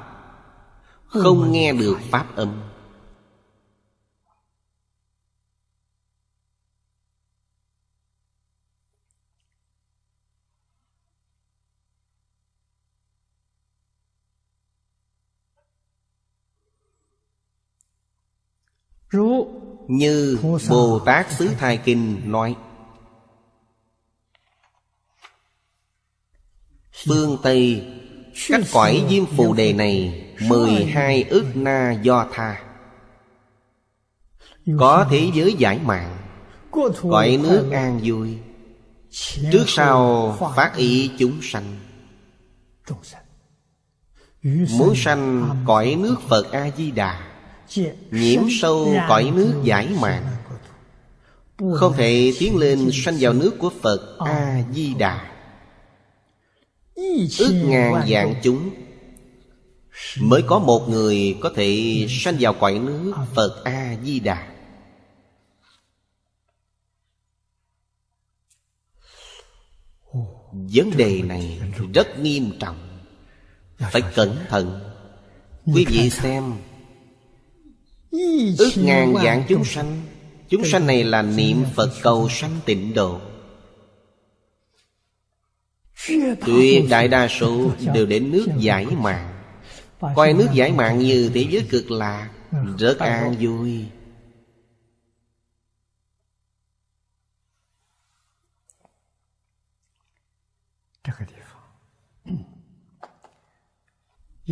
Không nghe được pháp âm. NhưBồ Tát Xứ Thai Kinh nói. Phương Tây Cách cõi diêm phù đề này mười hai ức na do tha. Có thế giới giải mạng Cõi nước an vui. Trước sau phát ý chúng sanh. Muốn sanh cõi nước Phật A-di-đà Nhiễm sâu cõi nước giải mạng. Không thể tiến lên sanh vào nước của Phật A-di-đà. Ước ngàn dạng chúng Mới có một người có thể sanh vào cõi nước Phật A-di-đà. Vấn đề này rất nghiêm trọng. Phải cẩn thận. Quý vị xem Ước ngàn dạng chúng sanh Chúng sanh này là niệm Phật cầu sanh tịnh độ Tuyệt đại đa số đều đến nước giải mạng Coi nước giải mạng như thế giới cực lạc Rất an vui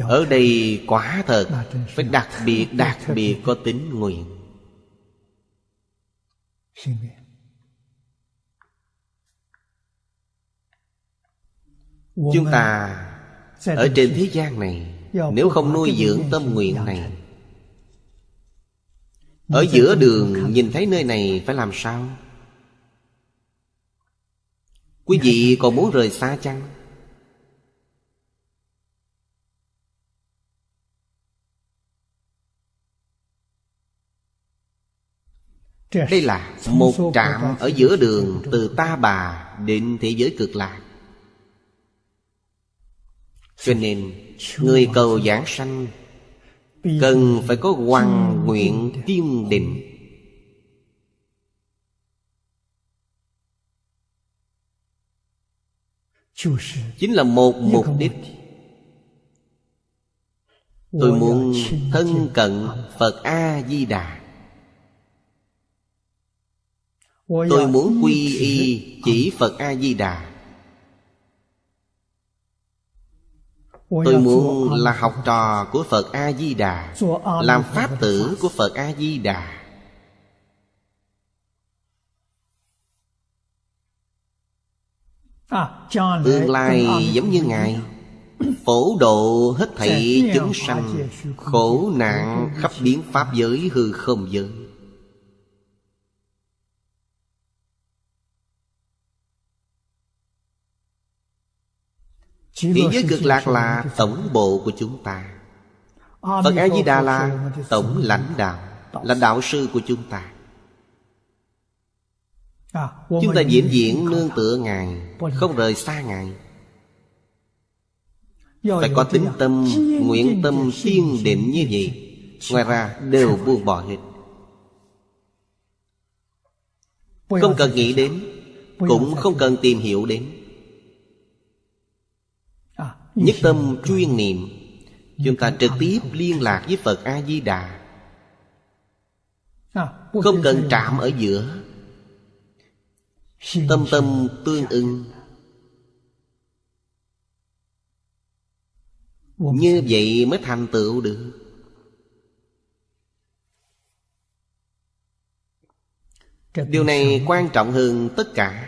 Ở đây quả thật Phải đặc biệt đặc biệt có tính nguyện. Chúng ta Ở trên thế gian này Nếu không nuôi dưỡng tâm nguyện này Ở giữa đường nhìn thấy nơi này phải làm sao? Quý vị còn muốn rời xa chăng Đây là một trạm ở giữa đường Từ Ta Bà đến thế giới cực lạc. Cho nên Người cầu giảng sanh Cần phải có hoàn nguyện kiên định. Chính là một mục đích. Tôi muốn thân cận Phật A-di-đà Tôi muốn quy y chỉ Phật A-di-đà. Tôi muốn là học trò của Phật A-di-đà Làm pháp tử của Phật A-di-đà. Tương lai giống như Ngài. Phổ độ hết thảy chúng sanh Khổ nạn khắp biến pháp giới hư không giới Thế giới cực lạc là tổng bộ của chúng ta. Phật A-di-đà là tổng lãnh đạo Là đạo sư của chúng ta. Chúng ta diễn diễn nương tựa Ngài Không rời xa Ngài. Phải có tính tâm, nguyện tâm kiên định như vậy Ngoài ra đều buông bỏ hết. Không cần nghĩ đến Cũng không cần tìm hiểu đến Nhất tâm chuyên niệm, Chúng ta trực tiếp liên lạc với Phật A-di-đà. Không cần chạm ở giữa. Tâm tâm tương ưng Như vậy mới thành tựu được. Điều này quan trọng hơn tất cả.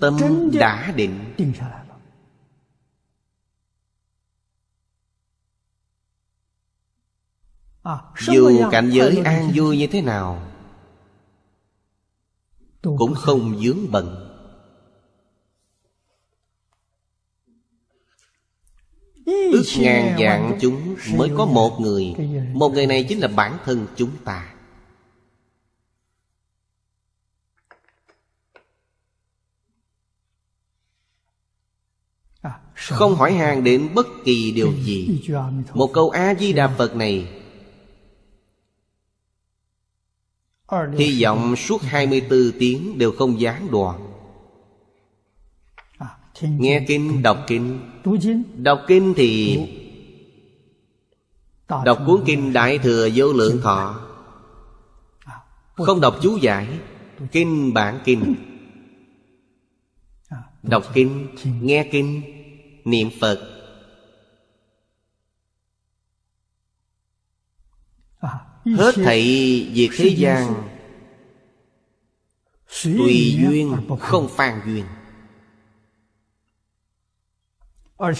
Tâm đã định。Dù cảnh giới an vui như thế nào Cũng không dướng bận。Ước ngàn dạng chúng mới có một người Một người này chính là bản thân chúng ta Không hỏi hàng đến bất kỳ điều gì Một câu A-di-đà Phật này. Hy vọng suốt 24 tiếng đều không gián đoạn Nghe kinh, đọc kinh Đọc kinh thì Đọc cuốn kinh Đại Thừa Vô Lượng Thọ. Không đọc chú giải Kinh bản kinh. Đọc kinh, nghe kinh, niệm Phật. Hết thảy việc thế gian Tùy duyên không phan duyên.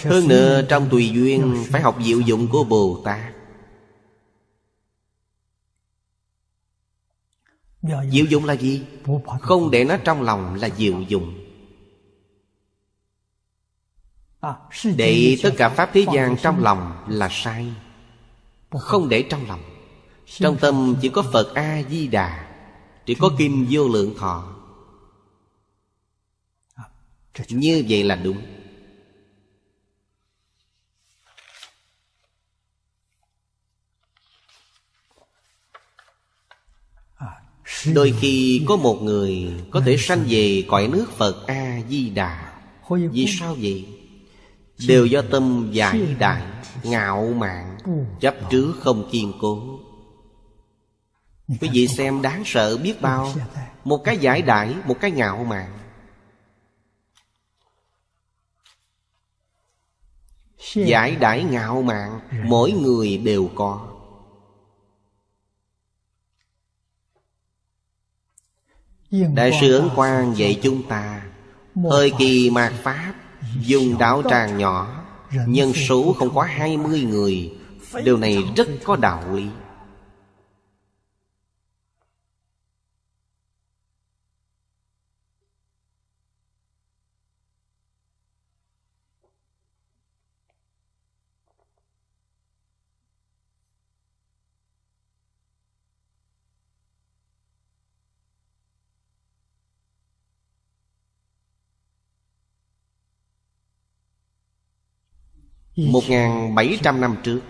Hơn nữa trong tùy duyên Phải học diệu dụng của Bồ Tát. Diệu dụng là gì? Không để nó trong lòng là diệu dụng Để tất cả Pháp thế gian trong lòng là sai. Không để trong lòng. Trong tâm chỉ có Phật A-di-đà Chỉ có Kinh Vô Lượng Thọ. Như vậy là đúng. Đôi khi có một người Có thể sanh về cõi nước Phật A-di-đà Vì sao vậy? Đều do tâm giải đại Ngạo mạn, Chấp trước không kiên cố. Quý vị xem đáng sợ biết bao, Một cái giải đại Một cái ngạo mạn. Giải đại ngạo mạn Mỗi người đều có. Đại sư Ấn Quang dạy chúng ta, Thời kỳ mạt Pháp Dùng đạo tràng nhỏ Nhân số không quá hai mươi người. Điều này rất có đạo lý Một bảy trăm năm trước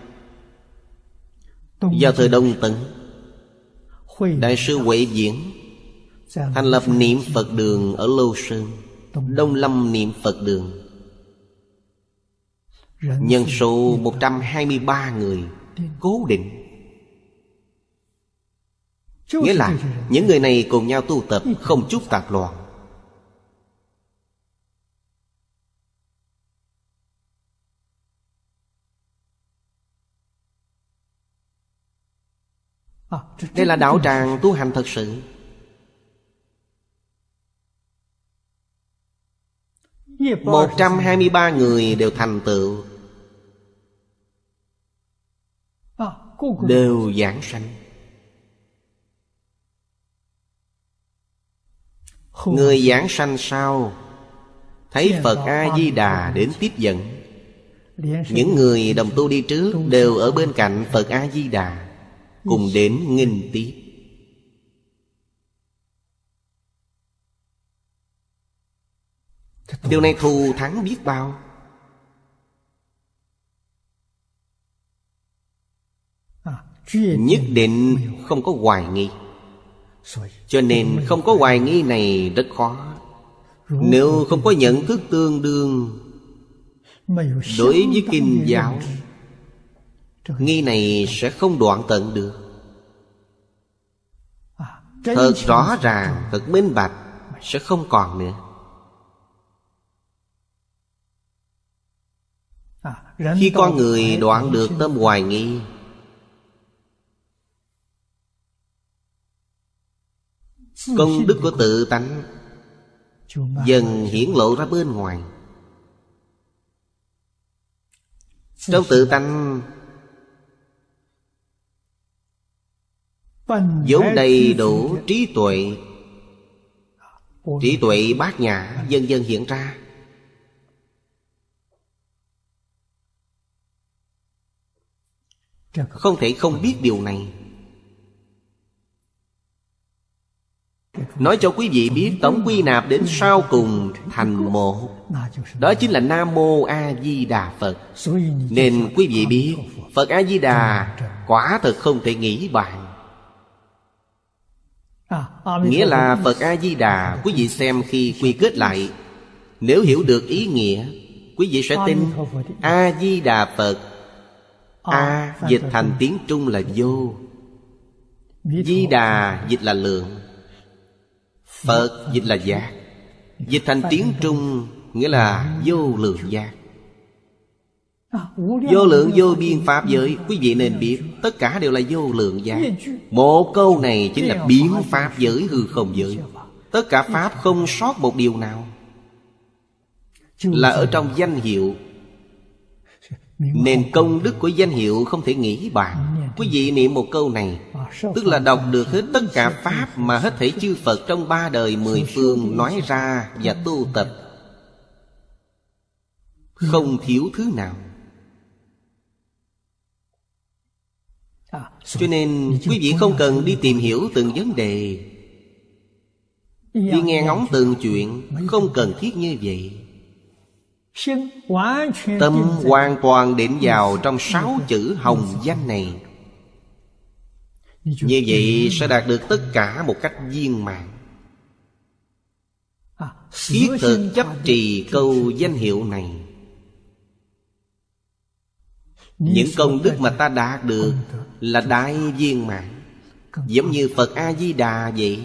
Do thời Đông Tấn Đại sư Huệ Diễn Thành lập niệm Phật đường ở Lô Sơn Đông Lâm niệm Phật đường. Nhân số 123 người Cố định. Nghĩa là những người này cùng nhau tu tập Không chút tạp loạn Đây là đạo tràng tu hành thật sự. Một trăm hai mươi ba người đều thành tựu. Đều giảng sanh. Người giảng sanh sau Thấy Phật A-di-đà đến tiếp dẫn. Những người đồng tu đi trước Đều ở bên cạnh Phật A-di-đà cùng đến nghinh tiếp điều này thù thắng biết bao. Nhất định không có hoài nghi. Cho nên không có hoài nghi này rất khó. Nếu không có nhận thức tương đương đối với kinh giáo Nghi này sẽ không đoạn tận được. Thật rõ ràng, thật minh bạch Sẽ không còn nữa. Khi con người đoạn được tâm hoài nghi Công đức của tự tánh Dần hiển lộ ra bên ngoài. Trong tự tánh Vốn đầy đủ trí tuệ. Trí tuệ bát nhã dần dần hiện ra. Không thể không biết điều này. Nói cho quý vị biết tổng quy nạp đến sau cùng thành một Đó chính là Nam Mô A Di Đà Phật. Nên quý vị biết Phật. A Di Đà quả thật không thể nghĩ bạn Nghĩa là Phật A-di-đà Quý vị xem khi quy kết lại. Nếu hiểu được ý nghĩa Quý vị sẽ tin A-di-đà Phật. A dịch thành tiếng Trung là vô. Di đà dịch là lượng. Phật dịch là giác. Dịch thành tiếng Trung Nghĩa là vô lượng giác. Vô lượng vô biên pháp giới. Quý vị nên biết Tất cả đều là vô lượng giá. Một câu này chính là à, biến pháp giới hư không? giới. Tất cả pháp không sót một điều nào. Là ở trong danh hiệu. Nền công đức của danh hiệu không thể nghĩ bàn. Quý vị niệm một câu này Tức là đọc được hết tất cả Pháp Mà hết thể chư Phật trong ba đời mười phương Nói ra và tu tập. Không? thiếu thứ nào. Cho nên quý vị không cần đi tìm hiểu từng vấn đề. Đi nghe ngóng từng chuyện Không cần thiết như vậy. Tâm hoàn toàn định vào trong sáu chữ hồng danh này. Như vậy sẽ đạt được tất cả một cách viên mãn. Thiết thực chấp trì câu danh hiệu này Những công đức mà ta đạt được Là đại viên mãn Giống như Phật A-di-đà vậy